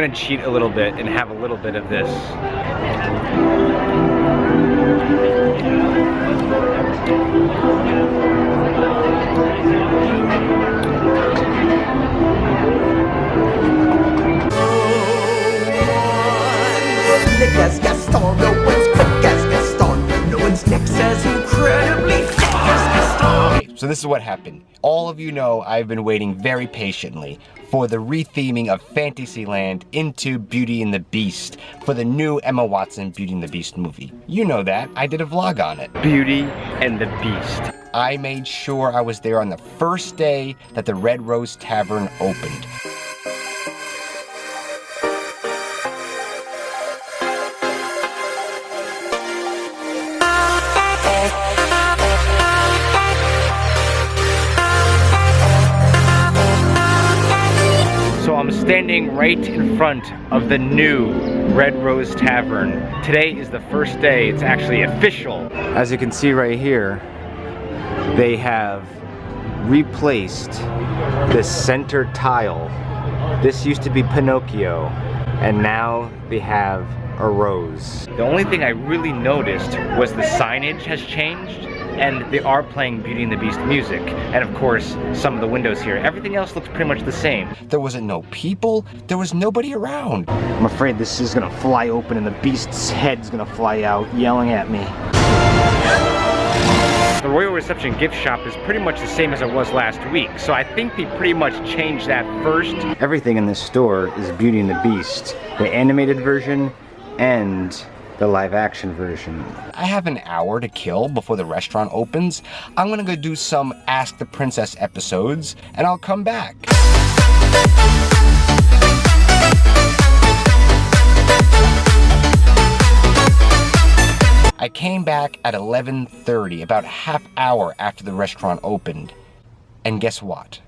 Gonna cheat a little bit and have a little bit of this. So this is what happened. All of you know I've been waiting very patiently for the retheming of Fantasyland into Beauty and the Beast for the new Emma Watson Beauty and the Beast movie. You know that, I did a vlog on it. Beauty and the Beast. I made sure I was there on the first day that the Red Rose Tavern opened. Standing right in front of the new Red Rose Tavern. Today is the first day it's actually official. As you can see right here, they have replaced the center tile. This used to be Pinocchio, and now they have a rose. The only thing I really noticed was the signage has changed and they are playing Beauty and the Beast music. And of course, some of the windows here. Everything else looks pretty much the same. There wasn't no people, there was nobody around. I'm afraid this is gonna fly open and the Beast's head's gonna fly out, yelling at me. The Royal Reception gift shop is pretty much the same as it was last week, so I think they pretty much changed that first. Everything in this store is Beauty and the Beast. The animated version and the live action version. I have an hour to kill before the restaurant opens. I'm gonna go do some Ask the Princess episodes and I'll come back. I came back at 11.30, about half hour after the restaurant opened. And guess what?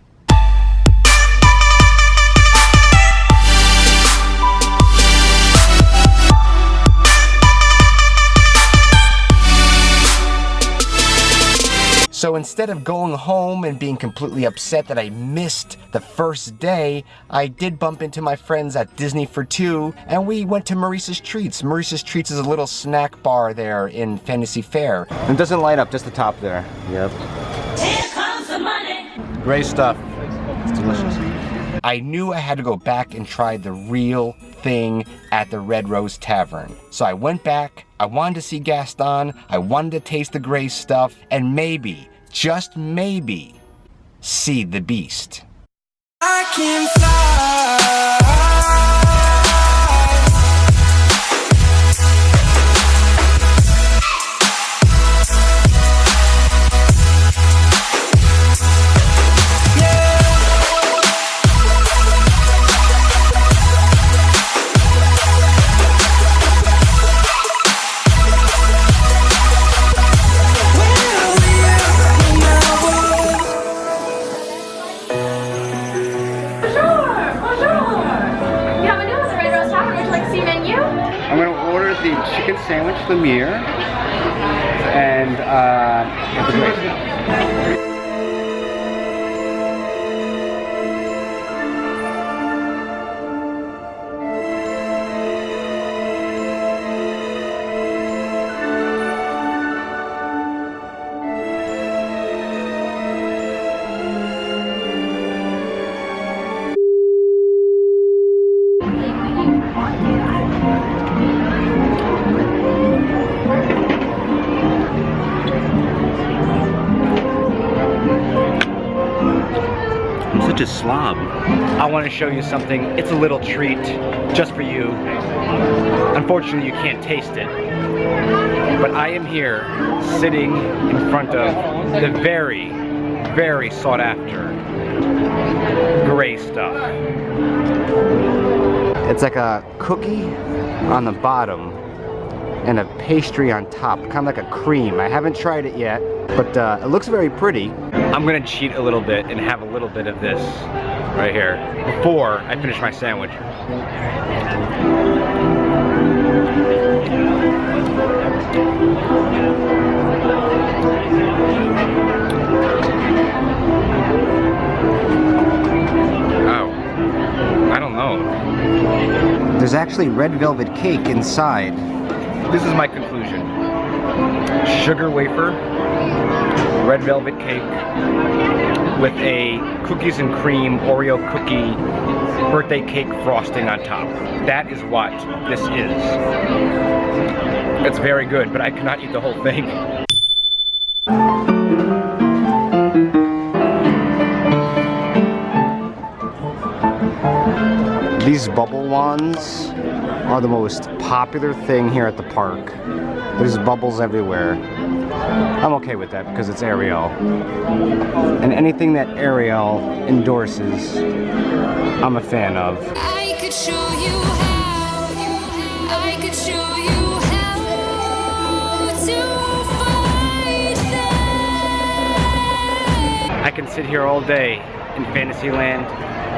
So instead of going home and being completely upset that I missed the first day, I did bump into my friends at Disney for Two, and we went to Maurice's Treats. Maurice's Treats is a little snack bar there in Fantasy Faire. It doesn't light up, just the top there. Yep. Here comes the money. Great stuff. It's delicious. I knew I had to go back and try the real thing at the Red Rose Tavern. So I went back, I wanted to see Gaston, I wanted to taste the gray stuff, and maybe, just maybe, see the beast. I can fly. Sandwich Lemire and uh, such a slob. I want to show you something. It's a little treat just for you. Unfortunately, you can't taste it. But I am here sitting in front of the very, very sought after gray stuff. It's like a cookie on the bottom and a pastry on top, kind of like a cream. I haven't tried it yet, but uh, it looks very pretty. I'm gonna cheat a little bit and have a little bit of this right here before I finish my sandwich. Oh, I don't know. There's actually red velvet cake inside. This is my conclusion. Sugar wafer, red velvet cake, with a cookies and cream Oreo cookie birthday cake frosting on top. That is what this is. It's very good, but I cannot eat the whole thing. These bubble wands are the most popular thing here at the park. There's bubbles everywhere. I'm okay with that because it's Ariel. And anything that Ariel endorses, I'm a fan of. I could show you how. I could show you how to fight them. I can sit here all day in Fantasyland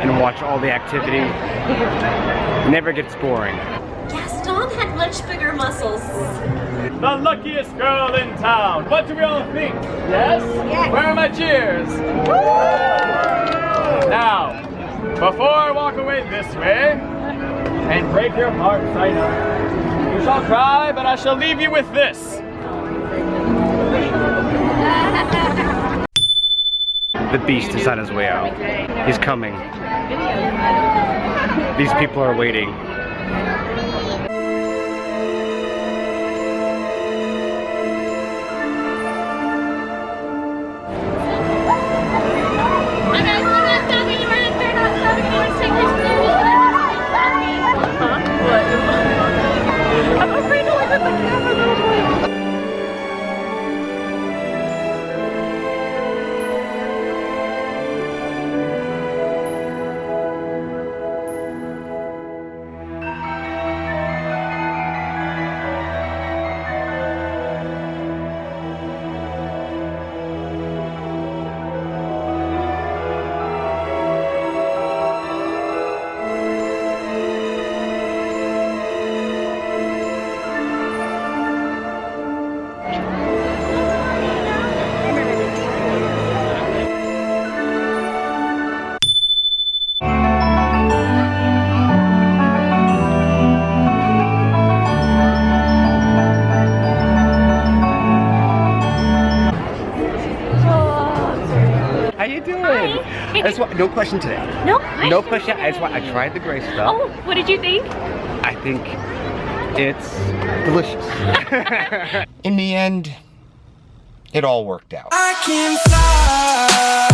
and watch all the activity. Never gets boring. Gaston had much bigger muscles. The luckiest girl in town. What do we all think? Yes? Where are my cheers? Now, before I walk away this way and break your hearts, I know. You shall cry, but I shall leave you with this. The beast is on his way out. He's coming. These people are waiting. Just want, no question today. No No question. I just want. I tried the gray stuff. Oh, what did you think? I think it's delicious. In the end, it all worked out. I can fly